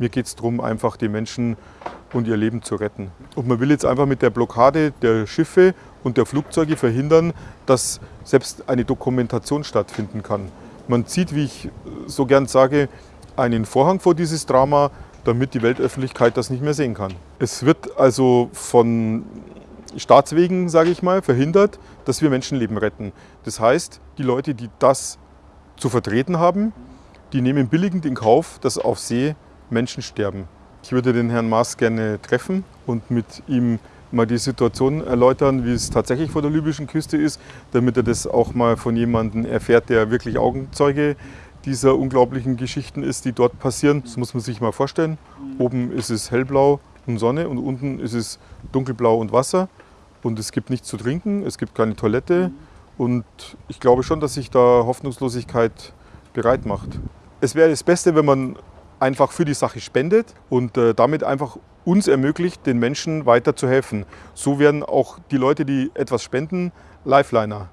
Mir geht es darum, einfach die Menschen und ihr Leben zu retten. Und man will jetzt einfach mit der Blockade der Schiffe und der Flugzeuge verhindern, dass selbst eine Dokumentation stattfinden kann. Man zieht, wie ich so gern sage, einen Vorhang vor dieses Drama, damit die Weltöffentlichkeit das nicht mehr sehen kann. Es wird also von Staatswegen, sage ich mal, verhindert, dass wir Menschenleben retten. Das heißt, die Leute, die das zu vertreten haben, die nehmen billigend in Kauf, dass auf See Menschen sterben. Ich würde den Herrn Maas gerne treffen und mit ihm mal die Situation erläutern, wie es tatsächlich vor der libyschen Küste ist, damit er das auch mal von jemandem erfährt, der wirklich Augenzeuge dieser unglaublichen Geschichten ist, die dort passieren. Das muss man sich mal vorstellen. Oben ist es hellblau und Sonne und unten ist es dunkelblau und Wasser. Und es gibt nichts zu trinken, es gibt keine Toilette. Und ich glaube schon, dass sich da Hoffnungslosigkeit bereit macht. Es wäre das Beste, wenn man einfach für die Sache spendet und äh, damit einfach uns ermöglicht, den Menschen weiter zu helfen. So werden auch die Leute, die etwas spenden, Lifeliner.